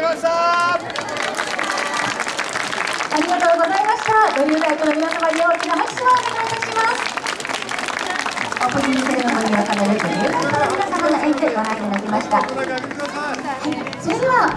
いました。ありがとうございました。ご留学の皆様に大きな拍手をお願いいたします。オープニングセレモニーを兼ねるといの皆様の演技をご覧いただきました。はいそれでは